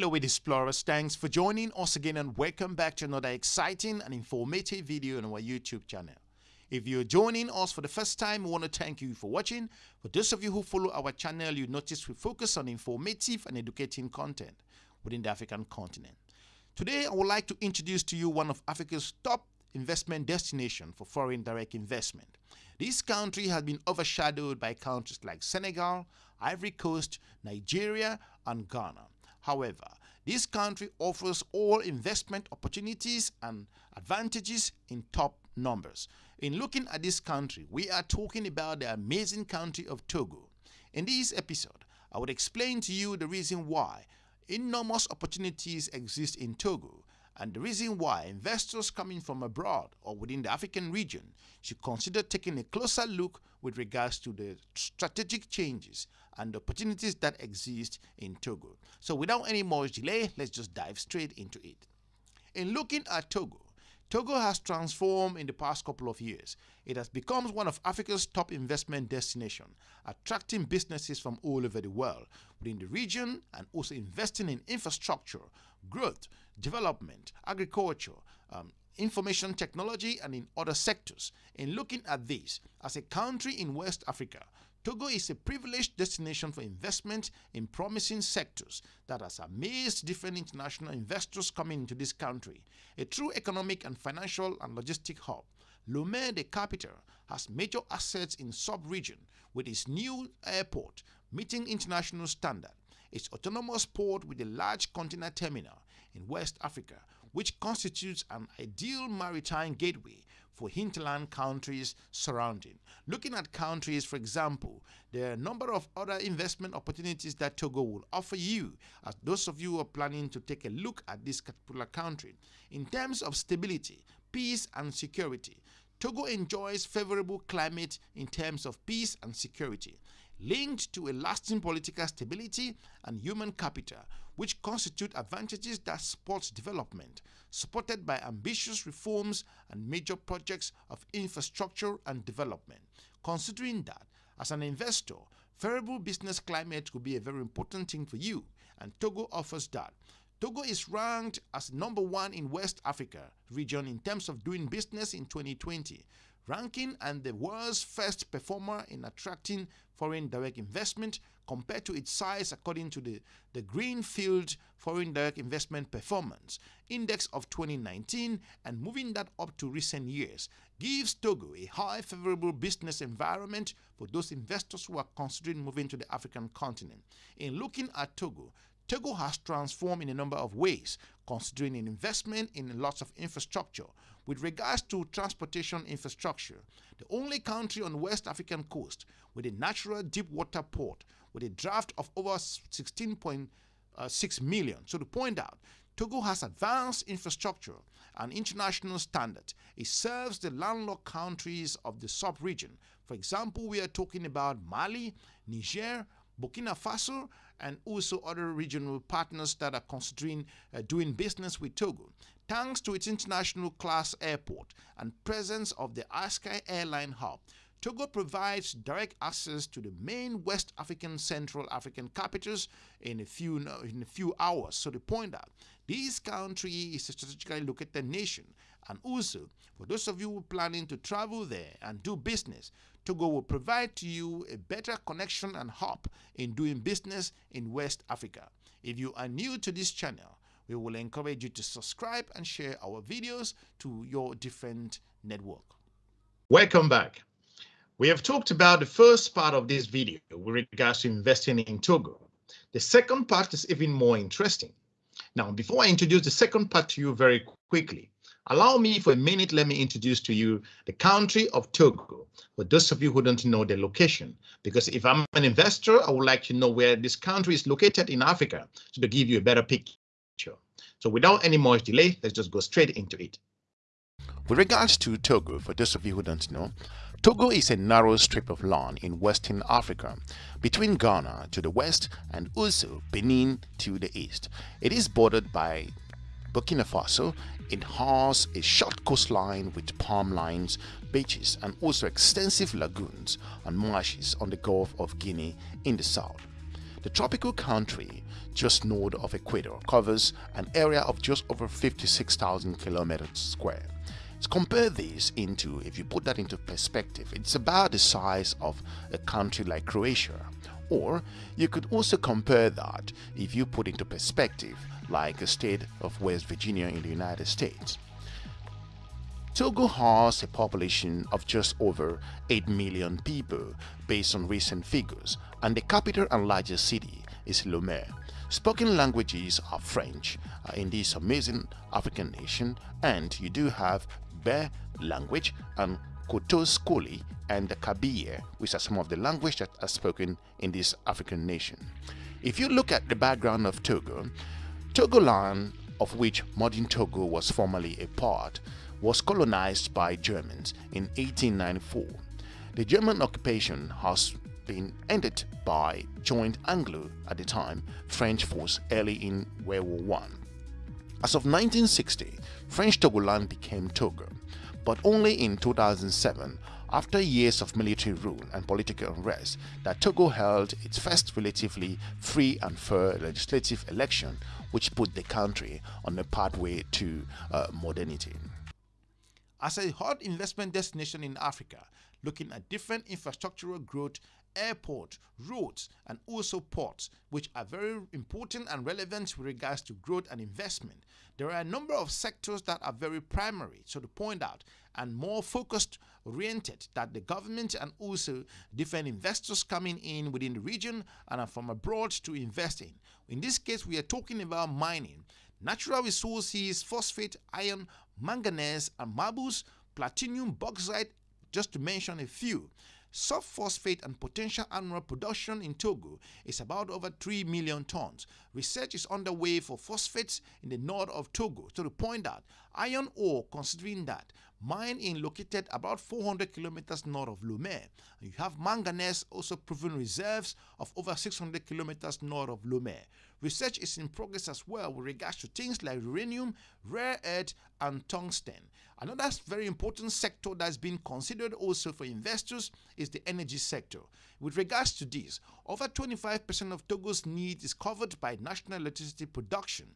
Hello explorers, thanks for joining us again and welcome back to another exciting and informative video on our YouTube channel. If you're joining us for the first time, we want to thank you for watching. For those of you who follow our channel, you notice we focus on informative and educating content within the African continent. Today, I would like to introduce to you one of Africa's top investment destination for foreign direct investment. This country has been overshadowed by countries like Senegal, Ivory Coast, Nigeria, and Ghana. However, this country offers all investment opportunities and advantages in top numbers. In looking at this country, we are talking about the amazing country of Togo. In this episode, I would explain to you the reason why enormous opportunities exist in Togo and the reason why investors coming from abroad or within the African region should consider taking a closer look with regards to the strategic changes and opportunities that exist in Togo. So without any more delay, let's just dive straight into it. In looking at Togo, Togo has transformed in the past couple of years. It has become one of Africa's top investment destinations, attracting businesses from all over the world within the region and also investing in infrastructure, growth, development, agriculture, um, information technology, and in other sectors. In looking at this, as a country in West Africa, Togo is a privileged destination for investment in promising sectors that has amazed different international investors coming into this country. A true economic and financial and logistic hub, Lomé, the capital, has major assets in sub-region with its new airport meeting international standard, its autonomous port with a large container terminal in West Africa, which constitutes an ideal maritime gateway for hinterland countries surrounding. Looking at countries, for example, there are a number of other investment opportunities that Togo will offer you as those of you who are planning to take a look at this particular country. In terms of stability, peace and security, Togo enjoys favorable climate in terms of peace and security linked to a lasting political stability and human capital, which constitute advantages that support development, supported by ambitious reforms and major projects of infrastructure and development. Considering that, as an investor, favorable business climate could be a very important thing for you, and Togo offers that. Togo is ranked as number one in West Africa region in terms of doing business in 2020, ranking and the world's first performer in attracting foreign direct investment compared to its size according to the, the Greenfield Foreign Direct Investment Performance Index of 2019 and moving that up to recent years gives Togo a high favorable business environment for those investors who are considering moving to the African continent. In looking at Togo, Togo has transformed in a number of ways, considering an investment in lots of infrastructure. With regards to transportation infrastructure, the only country on the West African coast with a natural deep water port with a draft of over 16.6 uh, million. So to point out, Togo has advanced infrastructure and international standards. It serves the landlocked countries of the sub-region. For example, we are talking about Mali, Niger, Burkina Faso, and also other regional partners that are considering uh, doing business with Togo. Thanks to its international class airport and presence of the ASKY airline hub, Togo provides direct access to the main West African Central African capitals in a few in a few hours. So to point out, this country is a strategically located nation and also for those of you planning to travel there and do business, Togo will provide to you a better connection and hub in doing business in West Africa. If you are new to this channel, we will encourage you to subscribe and share our videos to your different network. Welcome back. We have talked about the first part of this video with regards to investing in Togo. The second part is even more interesting. Now, before I introduce the second part to you very quickly, allow me for a minute, let me introduce to you the country of Togo, for those of you who don't know the location. Because if I'm an investor, I would like to know where this country is located in Africa, so to give you a better picture. So without any more delay, let's just go straight into it. With regards to Togo, for those of you who don't know, Togo is a narrow strip of land in Western Africa, between Ghana to the west and also Benin to the east. It is bordered by Burkina Faso. It has a short coastline with palm lines, beaches, and also extensive lagoons and marshes on the Gulf of Guinea in the south. The tropical country, just north of equator, covers an area of just over 56,000 kilometers square. Let's compare this into, if you put that into perspective, it's about the size of a country like Croatia. Or you could also compare that if you put into perspective like a state of West Virginia in the United States. Togo has a population of just over 8 million people based on recent figures and the capital and largest city is Lomé. Spoken languages are French uh, in this amazing African nation and you do have Be language um, and Kotokoli and the Kabiye which are some of the languages that are spoken in this African nation. If you look at the background of Togo, Togoland of which modern Togo was formerly a part was colonized by Germans in 1894. The German occupation has been ended by joint Anglo at the time French force early in World War I. As of 1960, French Togoland became Togo, but only in 2007 after years of military rule and political unrest that Togo held its first relatively free and fair legislative election which put the country on a pathway to uh, modernity. As a hot investment destination in Africa, looking at different infrastructural growth, airport, roads, and also ports, which are very important and relevant with regards to growth and investment. There are a number of sectors that are very primary, so to point out, and more focused oriented that the government and also different investors coming in within the region and from abroad to invest in. In this case, we are talking about mining natural resources, phosphate, iron, manganese, and marbles, platinum, bauxite, just to mention a few. Soft phosphate and potential annual production in Togo is about over 3 million tons. Research is underway for phosphates in the north of Togo. To point out, iron ore, considering that mine in located about 400 kilometers north of Lomé. You have manganese also proven reserves of over 600 kilometers north of Lomé. Research is in progress as well with regards to things like uranium, rare earth, and tungsten. Another very important sector that's been considered also for investors is the energy sector. With regards to this, over 25% of Togo's need is covered by national electricity production.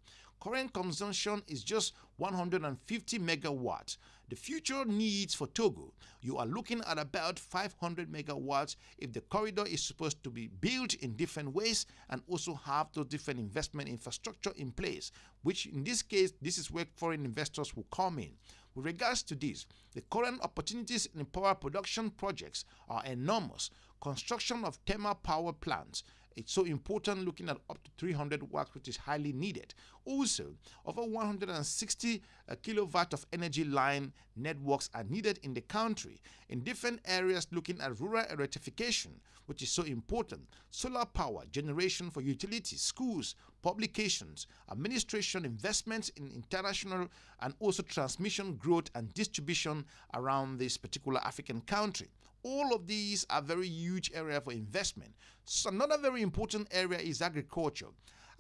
Current consumption is just 150 megawatts. The future needs for Togo, you are looking at about 500 megawatts if the corridor is supposed to be built in different ways and also have those different investment infrastructure in place, which in this case, this is where foreign investors will come in. With regards to this, the current opportunities in power production projects are enormous. Construction of thermal power plants, it's so important looking at up to 300 watts, which is highly needed. Also, over 160 uh, kilowatt of energy line networks are needed in the country in different areas looking at rural electrification, which is so important, solar power generation for utilities, schools, publications, administration, investments in international and also transmission growth and distribution around this particular African country. All of these are very huge area for investment. So another very important area is agriculture.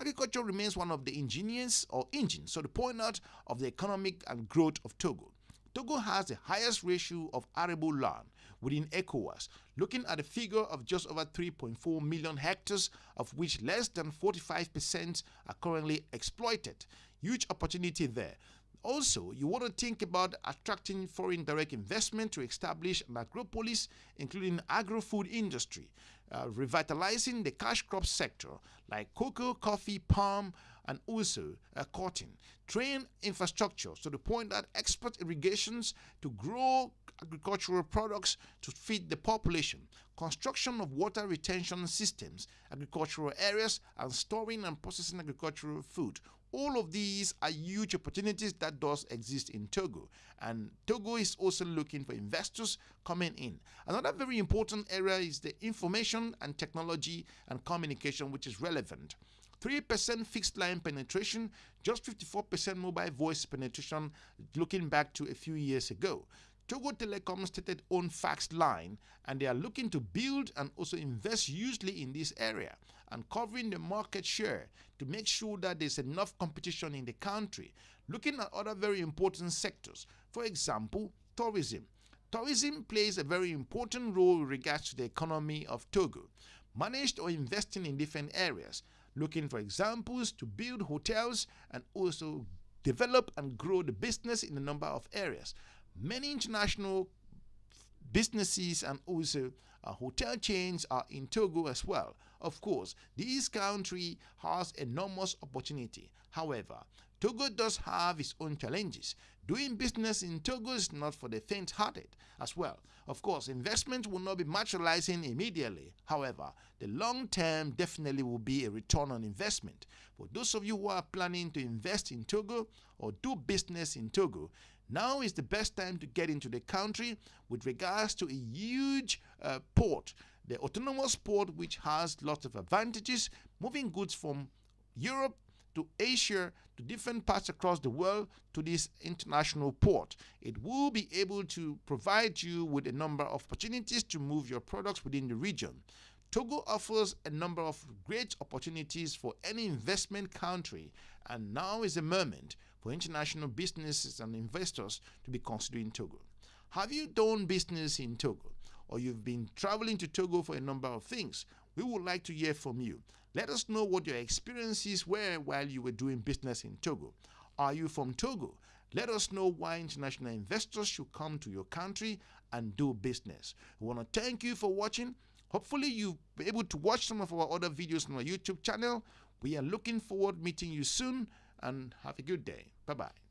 Agriculture remains one of the engineers or engines, so the point out of the economic and growth of Togo. Togo has the highest ratio of arable land within ECOWAS, looking at a figure of just over 3.4 million hectares, of which less than 45% are currently exploited. Huge opportunity there. Also, you want to think about attracting foreign direct investment to establish an agropolis, including agro-food industry, uh, revitalizing the cash crop sector like cocoa, coffee, palm, and also uh, cotton. Train infrastructure to the point that export irrigations to grow agricultural products to feed the population, construction of water retention systems, agricultural areas, and storing and processing agricultural food all of these are huge opportunities that does exist in Togo and Togo is also looking for investors coming in. Another very important area is the information and technology and communication which is relevant. 3% fixed line penetration, just 54% mobile voice penetration looking back to a few years ago. Togo Telecom stated own fax line and they are looking to build and also invest hugely in this area and covering the market share to make sure that there's enough competition in the country. Looking at other very important sectors, for example, tourism. Tourism plays a very important role in regards to the economy of Togo. managed or investing in different areas, looking for examples to build hotels and also develop and grow the business in a number of areas. Many international businesses and also uh, hotel chains are in Togo as well. Of course, this country has enormous opportunity. However, Togo does have its own challenges. Doing business in Togo is not for the faint-hearted as well. Of course, investment will not be materializing immediately. However, the long term definitely will be a return on investment. For those of you who are planning to invest in Togo or do business in Togo, now is the best time to get into the country with regards to a huge uh, port, the autonomous port, which has lots of advantages, moving goods from Europe to Asia, to different parts across the world, to this international port. It will be able to provide you with a number of opportunities to move your products within the region. Togo offers a number of great opportunities for any investment country, and now is the moment for international businesses and investors to be considering Togo. Have you done business in Togo, or you've been traveling to Togo for a number of things? We would like to hear from you. Let us know what your experiences were while you were doing business in Togo. Are you from Togo? Let us know why international investors should come to your country and do business. We want to thank you for watching. Hopefully you've been able to watch some of our other videos on our YouTube channel. We are looking forward meeting you soon and have a good day. Bye-bye.